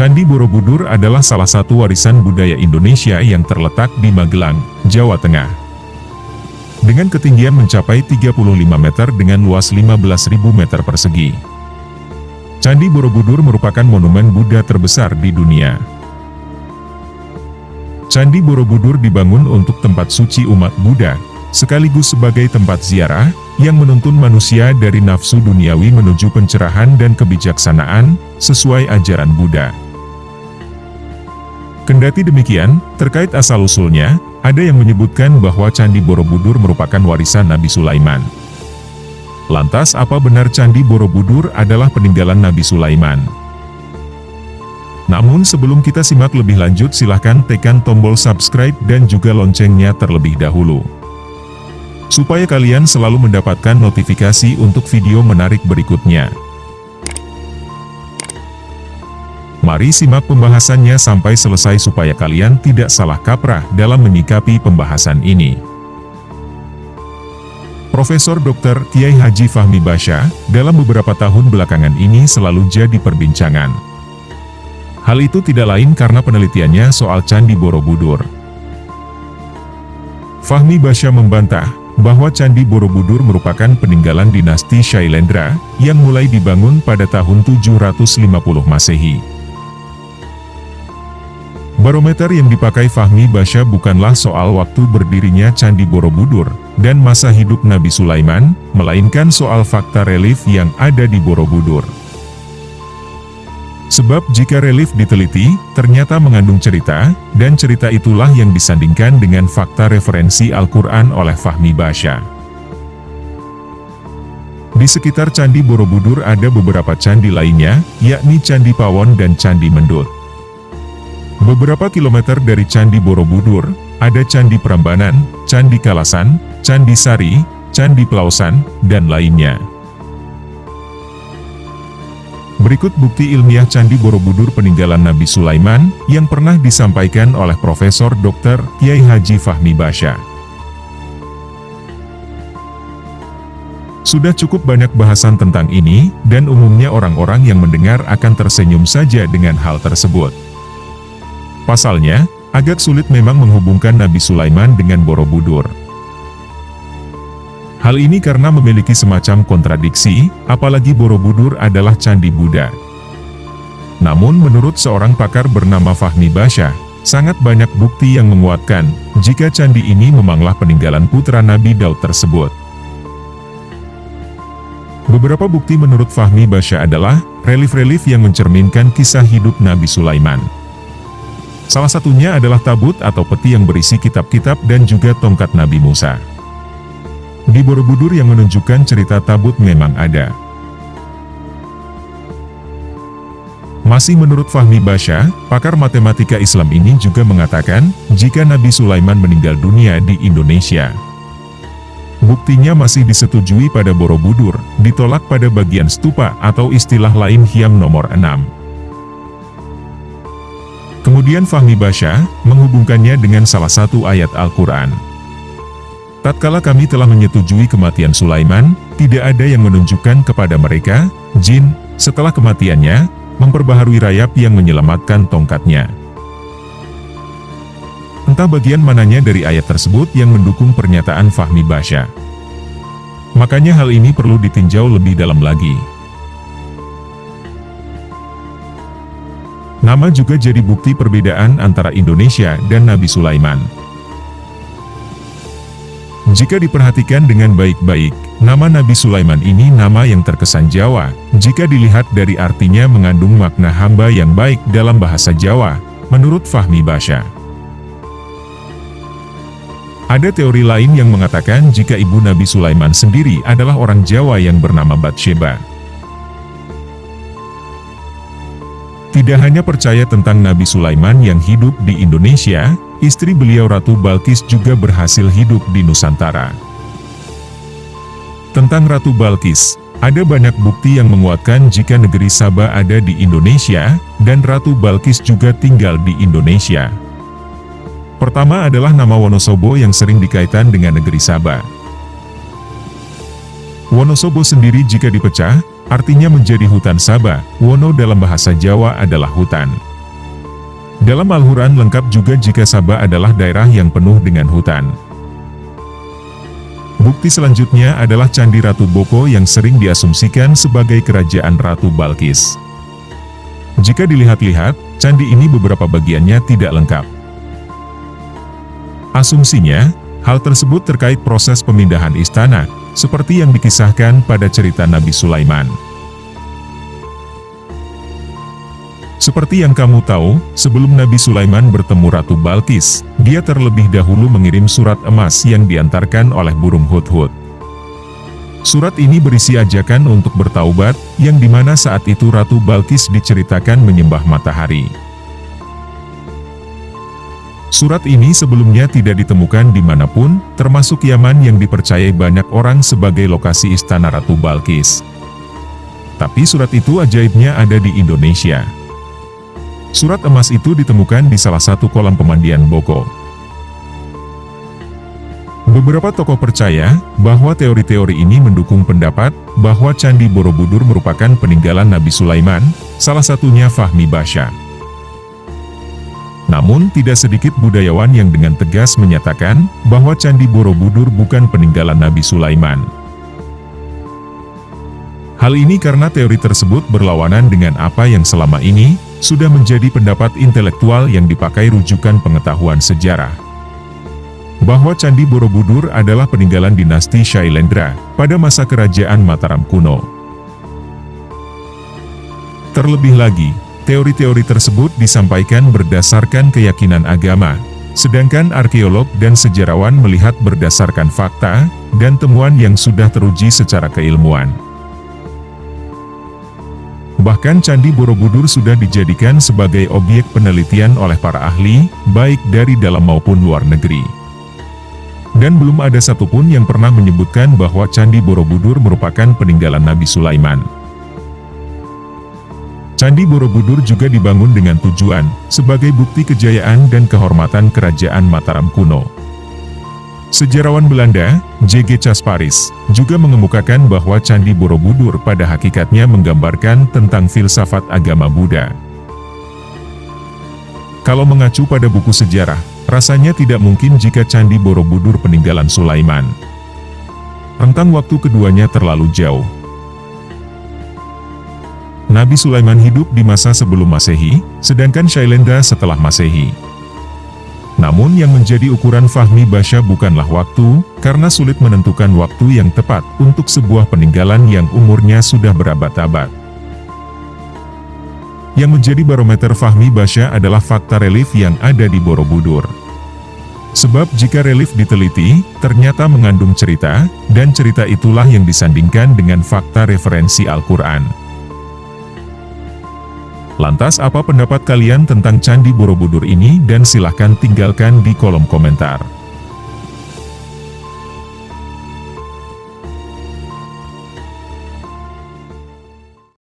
Candi Borobudur adalah salah satu warisan budaya Indonesia yang terletak di Magelang, Jawa Tengah. Dengan ketinggian mencapai 35 meter dengan luas 15.000 meter persegi. Candi Borobudur merupakan monumen Buddha terbesar di dunia. Candi Borobudur dibangun untuk tempat suci umat Buddha, sekaligus sebagai tempat ziarah, yang menuntun manusia dari nafsu duniawi menuju pencerahan dan kebijaksanaan, sesuai ajaran Buddha. Kendati demikian, terkait asal-usulnya, ada yang menyebutkan bahwa Candi Borobudur merupakan warisan Nabi Sulaiman. Lantas apa benar Candi Borobudur adalah peninggalan Nabi Sulaiman? Namun sebelum kita simak lebih lanjut silahkan tekan tombol subscribe dan juga loncengnya terlebih dahulu supaya kalian selalu mendapatkan notifikasi untuk video menarik berikutnya. Mari simak pembahasannya sampai selesai supaya kalian tidak salah kaprah dalam menyikapi pembahasan ini. Profesor Dr. Kiai Haji Fahmi Basya, dalam beberapa tahun belakangan ini selalu jadi perbincangan. Hal itu tidak lain karena penelitiannya soal Candi Borobudur. Fahmi Basya membantah, bahwa Candi Borobudur merupakan peninggalan dinasti Shailendra, yang mulai dibangun pada tahun 750 Masehi. Barometer yang dipakai Fahmi Basya bukanlah soal waktu berdirinya Candi Borobudur, dan masa hidup Nabi Sulaiman, melainkan soal fakta relief yang ada di Borobudur. Sebab jika relief diteliti, ternyata mengandung cerita, dan cerita itulah yang disandingkan dengan fakta referensi Al-Quran oleh Fahmi Basya. Di sekitar Candi Borobudur ada beberapa candi lainnya, yakni Candi Pawon dan Candi Mendut. Beberapa kilometer dari Candi Borobudur, ada Candi Prambanan, Candi Kalasan, Candi Sari, Candi Pelausan, dan lainnya. Berikut bukti ilmiah Candi Borobudur peninggalan Nabi Sulaiman, yang pernah disampaikan oleh Profesor Dr. Kiai Haji Fahmi Basya. Sudah cukup banyak bahasan tentang ini, dan umumnya orang-orang yang mendengar akan tersenyum saja dengan hal tersebut. Pasalnya, agak sulit memang menghubungkan Nabi Sulaiman dengan Borobudur. Hal ini karena memiliki semacam kontradiksi, apalagi Borobudur adalah candi Buddha. Namun menurut seorang pakar bernama Fahmi Basya, sangat banyak bukti yang menguatkan, jika candi ini memanglah peninggalan putra Nabi Daud tersebut. Beberapa bukti menurut Fahmi Basya adalah, relief-relief yang mencerminkan kisah hidup Nabi Sulaiman. Salah satunya adalah tabut atau peti yang berisi kitab-kitab dan juga tongkat Nabi Musa. Di Borobudur yang menunjukkan cerita tabut memang ada. Masih menurut Fahmi Basya, pakar matematika Islam ini juga mengatakan, jika Nabi Sulaiman meninggal dunia di Indonesia. Buktinya masih disetujui pada Borobudur, ditolak pada bagian stupa atau istilah lain Hiam nomor 6. Kemudian Fahmi Basya, menghubungkannya dengan salah satu ayat Al-Quran. Tatkala kami telah menyetujui kematian Sulaiman, tidak ada yang menunjukkan kepada mereka, jin, setelah kematiannya, memperbaharui rayap yang menyelamatkan tongkatnya. Entah bagian mananya dari ayat tersebut yang mendukung pernyataan Fahmi Basya. Makanya hal ini perlu ditinjau lebih dalam lagi. Nama juga jadi bukti perbedaan antara Indonesia dan Nabi Sulaiman. Jika diperhatikan dengan baik-baik, nama Nabi Sulaiman ini nama yang terkesan Jawa, jika dilihat dari artinya mengandung makna hamba yang baik dalam bahasa Jawa, menurut Fahmi Basya. Ada teori lain yang mengatakan jika ibu Nabi Sulaiman sendiri adalah orang Jawa yang bernama Batsheba. Tidak hanya percaya tentang Nabi Sulaiman yang hidup di Indonesia, istri beliau Ratu Balkis juga berhasil hidup di Nusantara. Tentang Ratu Balkis, ada banyak bukti yang menguatkan jika negeri Sabah ada di Indonesia, dan Ratu Balkis juga tinggal di Indonesia. Pertama adalah nama Wonosobo yang sering dikaitkan dengan negeri Sabah. Wonosobo sendiri jika dipecah, artinya menjadi hutan Sabah, Wono dalam bahasa Jawa adalah hutan. Dalam Al-Quran lengkap juga jika Sabah adalah daerah yang penuh dengan hutan. Bukti selanjutnya adalah Candi Ratu Boko yang sering diasumsikan sebagai kerajaan Ratu Balkis. Jika dilihat-lihat, candi ini beberapa bagiannya tidak lengkap. Asumsinya, hal tersebut terkait proses pemindahan istana, seperti yang dikisahkan pada cerita Nabi Sulaiman. Seperti yang kamu tahu, sebelum Nabi Sulaiman bertemu Ratu Balkis, dia terlebih dahulu mengirim surat emas yang diantarkan oleh burung hut-hut. Surat ini berisi ajakan untuk bertaubat, yang di mana saat itu Ratu Balkis diceritakan menyembah matahari. Surat ini sebelumnya tidak ditemukan di mana pun, termasuk Yaman yang dipercayai banyak orang sebagai lokasi istana Ratu Balkis. Tapi surat itu ajaibnya ada di Indonesia. Surat emas itu ditemukan di salah satu kolam pemandian Boko. Beberapa tokoh percaya bahwa teori-teori ini mendukung pendapat bahwa Candi Borobudur merupakan peninggalan Nabi Sulaiman, salah satunya Fahmi Basya. Namun tidak sedikit budayawan yang dengan tegas menyatakan bahwa Candi Borobudur bukan peninggalan Nabi Sulaiman. Hal ini karena teori tersebut berlawanan dengan apa yang selama ini sudah menjadi pendapat intelektual yang dipakai rujukan pengetahuan sejarah. Bahwa Candi Borobudur adalah peninggalan dinasti Shailendra pada masa kerajaan Mataram kuno. Terlebih lagi, teori-teori tersebut disampaikan berdasarkan keyakinan agama, sedangkan arkeolog dan sejarawan melihat berdasarkan fakta dan temuan yang sudah teruji secara keilmuan. Bahkan Candi Borobudur sudah dijadikan sebagai objek penelitian oleh para ahli, baik dari dalam maupun luar negeri. Dan belum ada satupun yang pernah menyebutkan bahwa Candi Borobudur merupakan peninggalan Nabi Sulaiman. Candi Borobudur juga dibangun dengan tujuan, sebagai bukti kejayaan dan kehormatan kerajaan Mataram kuno. Sejarawan Belanda, J.G. Casparis, juga mengemukakan bahwa Candi Borobudur pada hakikatnya menggambarkan tentang filsafat agama Buddha. Kalau mengacu pada buku sejarah, rasanya tidak mungkin jika Candi Borobudur peninggalan Sulaiman. Rentang waktu keduanya terlalu jauh. Nabi Sulaiman hidup di masa sebelum Masehi, sedangkan Shailendra setelah Masehi. Namun yang menjadi ukuran Fahmi Basya bukanlah waktu, karena sulit menentukan waktu yang tepat untuk sebuah peninggalan yang umurnya sudah berabad-abad. Yang menjadi barometer Fahmi Basya adalah fakta relief yang ada di Borobudur. Sebab jika relief diteliti, ternyata mengandung cerita, dan cerita itulah yang disandingkan dengan fakta referensi Al-Quran. Lantas apa pendapat kalian tentang Candi Borobudur ini dan silahkan tinggalkan di kolom komentar.